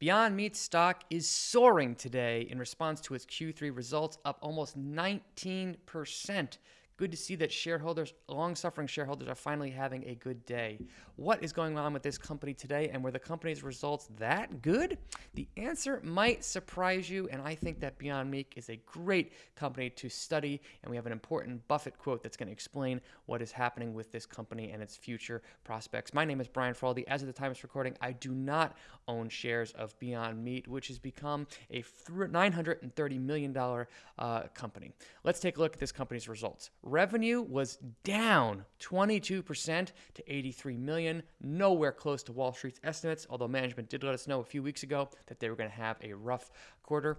Beyond Meat stock is soaring today in response to its Q3 results, up almost 19%. Good to see that shareholders, long suffering shareholders, are finally having a good day. What is going on with this company today, and were the company's results that good? The answer might surprise you, and I think that Beyond Meat is a great company to study, and we have an important Buffett quote that's going to explain what is happening with this company and its future prospects. My name is Brian Feroldi. As of the time of recording, I do not own shares of Beyond Meat, which has become a $930 million uh, company. Let's take a look at this company's results. Revenue was down 22% to 83 million, nowhere close to Wall Street's estimates, although management did let us know a few weeks ago that they were going to have a rough quarter.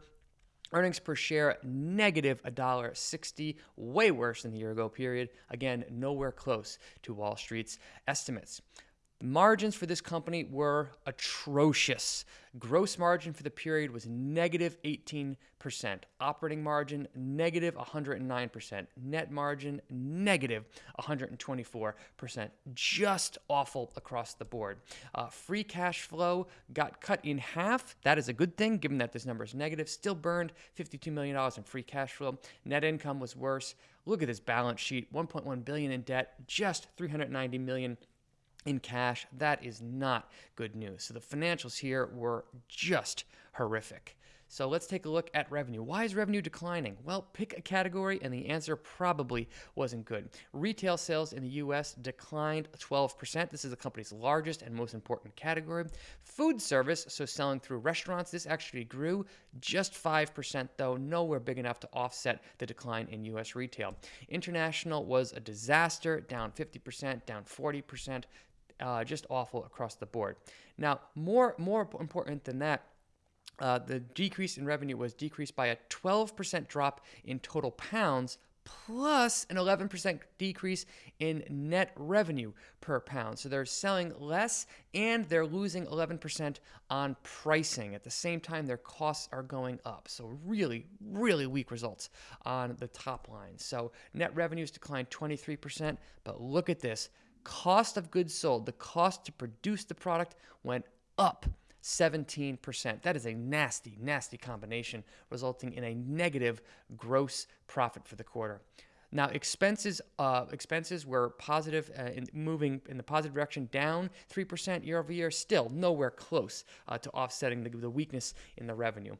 Earnings per share negative $1.60, way worse than the year ago period. Again, nowhere close to Wall Street's estimates. Margins for this company were atrocious. Gross margin for the period was negative 18%. Operating margin negative 109%. Net margin negative 124%. Just awful across the board. Uh, free cash flow got cut in half. That is a good thing given that this number is negative. Still burned $52 million in free cash flow. Net income was worse. Look at this balance sheet 1.1 billion in debt, just 390 million in cash. That is not good news. So the financials here were just horrific. So let's take a look at revenue. Why is revenue declining? Well, pick a category, and the answer probably wasn't good. Retail sales in the US declined 12%. This is the company's largest and most important category. Food service, so selling through restaurants, this actually grew just 5%, though nowhere big enough to offset the decline in US retail. International was a disaster, down 50%, down 40%, uh, just awful across the board. Now, more more important than that, uh, the decrease in revenue was decreased by a 12% drop in total pounds plus an 11% decrease in net revenue per pound. So they're selling less and they're losing 11% on pricing. At the same time, their costs are going up. So really, really weak results on the top line. So net revenues declined 23%, but look at this cost of goods sold, the cost to produce the product went up 17%. That is a nasty, nasty combination, resulting in a negative gross profit for the quarter. Now, expenses uh, expenses were positive, uh, in moving in the positive direction, down 3% year over year, still nowhere close uh, to offsetting the, the weakness in the revenue.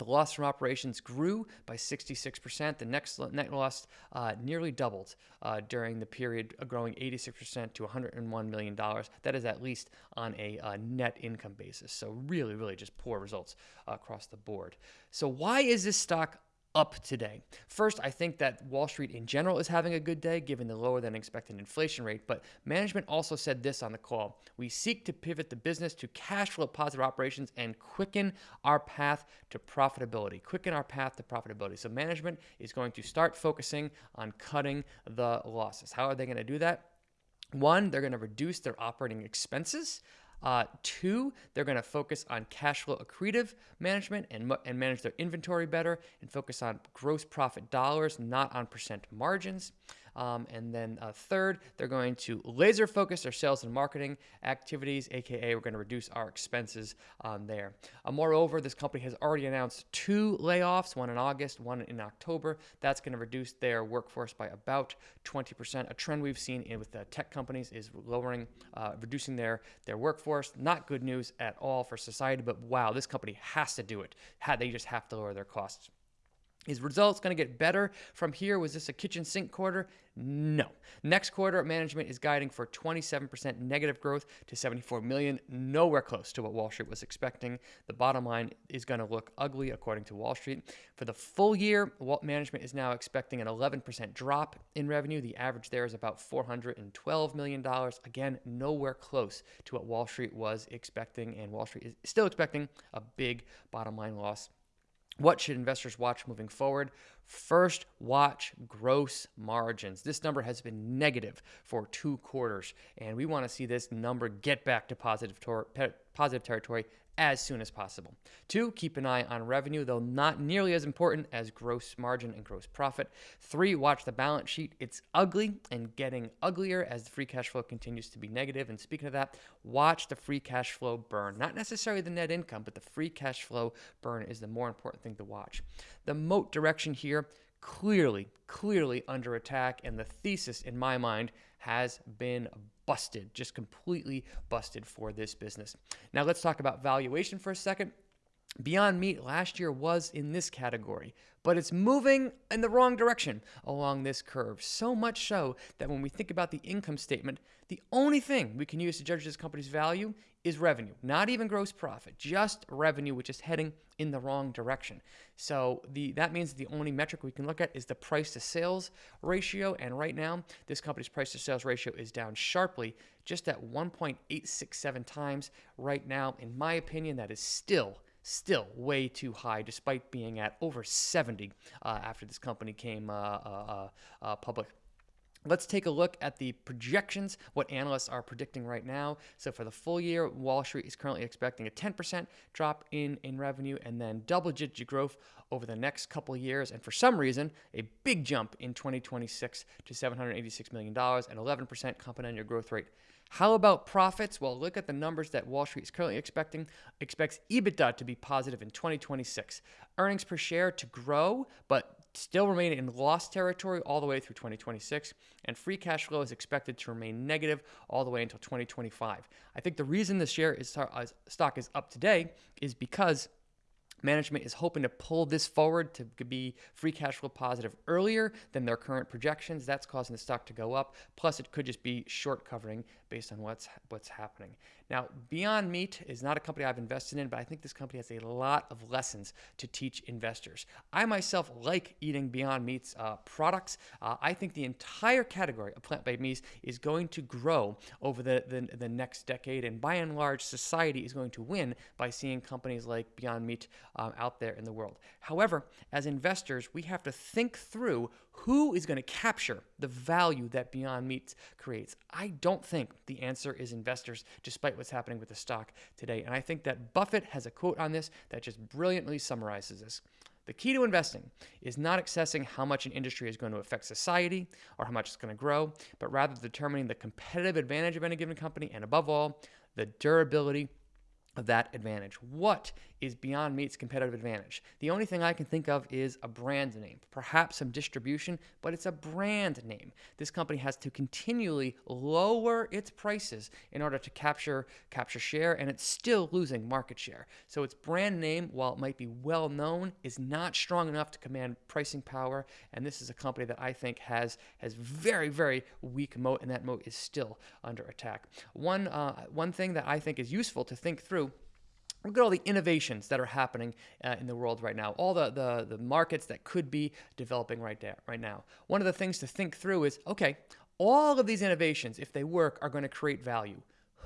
The loss from operations grew by 66%. The next net loss uh, nearly doubled uh, during the period, uh, growing 86% to $101 million. That is at least on a uh, net income basis. So, really, really just poor results across the board. So, why is this stock up today. First, I think that Wall Street in general is having a good day given the lower than expected inflation rate, but management also said this on the call. We seek to pivot the business to cash flow positive operations and quicken our path to profitability. Quicken our path to profitability. So management is going to start focusing on cutting the losses. How are they going to do that? One, they're going to reduce their operating expenses. Uh, two, they're going to focus on cash flow accretive management and, and manage their inventory better and focus on gross profit dollars, not on percent margins. Um, and then uh, third, they're going to laser focus their sales and marketing activities, aka we're going to reduce our expenses on there. Uh, moreover, this company has already announced two layoffs, one in August, one in October. That's going to reduce their workforce by about 20%. A trend we've seen in, with the tech companies is lowering, uh, reducing their, their workforce. Not good news at all for society, but wow, this company has to do it. They just have to lower their costs. Is results going to get better from here? Was this a kitchen sink quarter? No. Next quarter, management is guiding for 27% negative growth to 74 million, nowhere close to what Wall Street was expecting. The bottom line is going to look ugly according to Wall Street. For the full year, management is now expecting an 11% drop in revenue. The average there is about $412 million. Again, nowhere close to what Wall Street was expecting, and Wall Street is still expecting a big bottom line loss what should investors watch moving forward? First, watch gross margins. This number has been negative for two quarters, and we want to see this number get back to positive, positive territory as soon as possible. Two, keep an eye on revenue, though not nearly as important as gross margin and gross profit. Three, watch the balance sheet. It's ugly and getting uglier as the free cash flow continues to be negative. And speaking of that, watch the free cash flow burn. Not necessarily the net income, but the free cash flow burn is the more important thing to watch. The moat direction here clearly, clearly under attack. And the thesis, in my mind, has been busted, just completely busted for this business. Now, let's talk about valuation for a second. Beyond Meat last year was in this category, but it's moving in the wrong direction along this curve. So much so that when we think about the income statement, the only thing we can use to judge this company's value is revenue, not even gross profit, just revenue, which is heading in the wrong direction. So the that means the only metric we can look at is the price to sales ratio. And right now, this company's price to sales ratio is down sharply, just at 1.867 times right now. In my opinion, that is still still way too high, despite being at over 70 uh, after this company came uh, uh, public. Let's take a look at the projections, what analysts are predicting right now. So for the full year, Wall Street is currently expecting a 10% drop in, in revenue and then double digit growth over the next couple years. And for some reason, a big jump in 2026 to $786 million and 11% compound annual growth rate. How about profits? Well, look at the numbers that Wall Street is currently expecting. Expects EBITDA to be positive in 2026, earnings per share to grow, but still remain in loss territory all the way through 2026, and free cash flow is expected to remain negative all the way until 2025. I think the reason the share is uh, stock is up today is because Management is hoping to pull this forward to be free cash flow positive earlier than their current projections. That's causing the stock to go up. Plus, it could just be short covering based on what's what's happening. Now, Beyond Meat is not a company I've invested in, but I think this company has a lot of lessons to teach investors. I myself like eating Beyond Meat's uh, products. Uh, I think the entire category of plant-based meats is going to grow over the, the, the next decade, and by and large, society is going to win by seeing companies like Beyond Meat um, out there in the world. However, as investors, we have to think through who is going to capture the value that Beyond Meat creates? I don't think the answer is investors, despite what's happening with the stock today. And I think that Buffett has a quote on this that just brilliantly summarizes this. The key to investing is not assessing how much an industry is going to affect society or how much it's going to grow, but rather determining the competitive advantage of any given company and, above all, the durability of that advantage. What is Beyond Meat's competitive advantage? The only thing I can think of is a brand name, perhaps some distribution, but it's a brand name. This company has to continually lower its prices in order to capture capture share, and it's still losing market share. So its brand name, while it might be well known, is not strong enough to command pricing power. And this is a company that I think has has very very weak moat, and that moat is still under attack. One uh, one thing that I think is useful to think through Look at all the innovations that are happening uh, in the world right now, all the, the, the markets that could be developing right there, right now. One of the things to think through is okay, all of these innovations, if they work, are going to create value.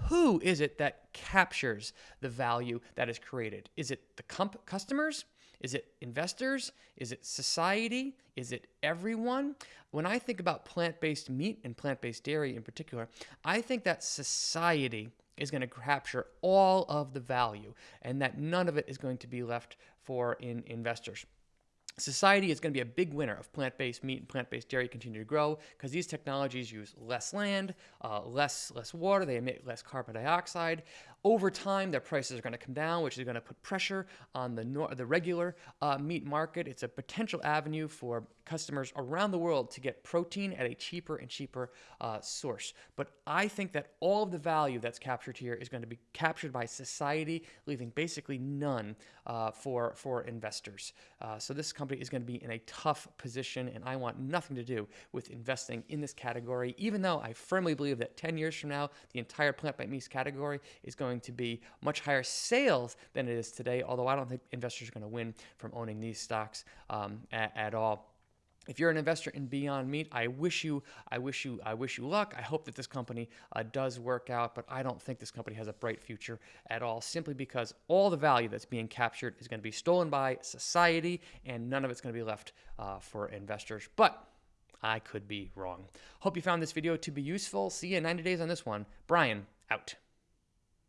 Who is it that captures the value that is created? Is it the comp- customers? Is it investors? Is it society? Is it everyone? When I think about plant based meat and plant based dairy in particular, I think that society is going to capture all of the value and that none of it is going to be left for in investors. Society is going to be a big winner if plant-based meat and plant-based dairy continue to grow because these technologies use less land, uh, less less water, they emit less carbon dioxide. Over time, their prices are going to come down, which is going to put pressure on the the regular uh, meat market. It's a potential avenue for customers around the world to get protein at a cheaper and cheaper uh, source. But I think that all of the value that's captured here is going to be captured by society, leaving basically none uh, for for investors. Uh, so this company is going to be in a tough position, and I want nothing to do with investing in this category. Even though I firmly believe that 10 years from now, the entire plant-based meat category is going going to be much higher sales than it is today, although I don't think investors are going to win from owning these stocks um, at, at all if you're an investor in Beyond Meat, I wish you, I wish you, I wish you luck. I hope that this company uh, does work out, but I don't think this company has a bright future at all. Simply because all the value that's being captured is going to be stolen by society, and none of it's going to be left uh, for investors. But I could be wrong. Hope you found this video to be useful. See you in 90 days on this one. Brian out.